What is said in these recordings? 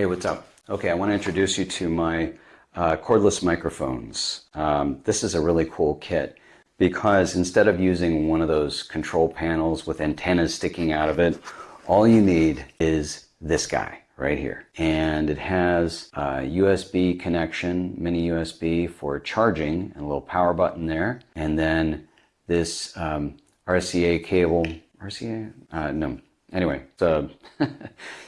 Hey, what's up? Okay, I want to introduce you to my uh, cordless microphones. Um, this is a really cool kit because instead of using one of those control panels with antennas sticking out of it, all you need is this guy right here. And it has a USB connection, mini USB for charging and a little power button there. And then this um, RCA cable, RCA? Uh, no, anyway, it's a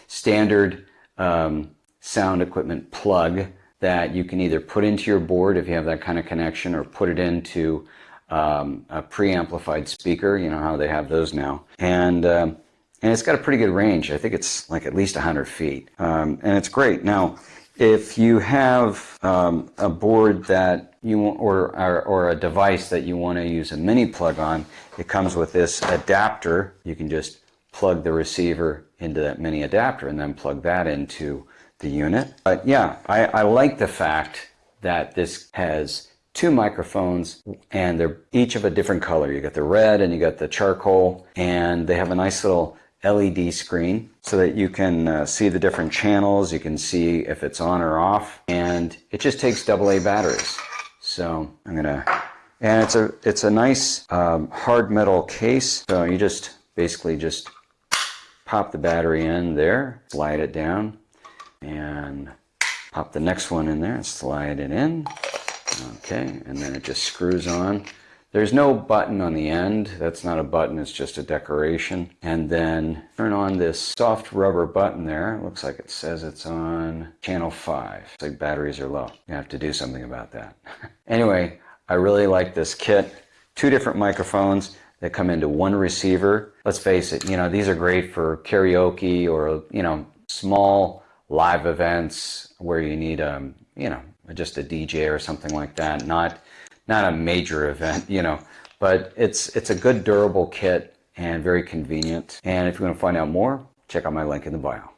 standard um, sound equipment plug that you can either put into your board if you have that kind of connection or put it into um, a preamplified speaker, you know how they have those now. And, um, and it's got a pretty good range. I think it's like at least 100 feet. Um, and it's great. Now, if you have um, a board that you want, or, or, or, a device that you want to use a mini plug on, it comes with this adapter. You can just plug the receiver into that mini adapter and then plug that into the unit. But yeah, I, I like the fact that this has two microphones and they're each of a different color. You got the red and you got the charcoal and they have a nice little LED screen so that you can uh, see the different channels. You can see if it's on or off and it just takes AA batteries. So I'm gonna, and it's a, it's a nice um, hard metal case. So you just basically just pop the battery in there, slide it down, and pop the next one in there and slide it in. Okay, and then it just screws on. There's no button on the end. That's not a button, it's just a decoration. And then turn on this soft rubber button there. It looks like it says it's on channel 5. It's like batteries are low. You have to do something about that. anyway, I really like this kit. Two different microphones that come into one receiver. Let's face it, you know, these are great for karaoke or, you know, small live events where you need, um, you know, just a DJ or something like that. Not, not a major event, you know, but it's, it's a good durable kit and very convenient. And if you want to find out more, check out my link in the bio.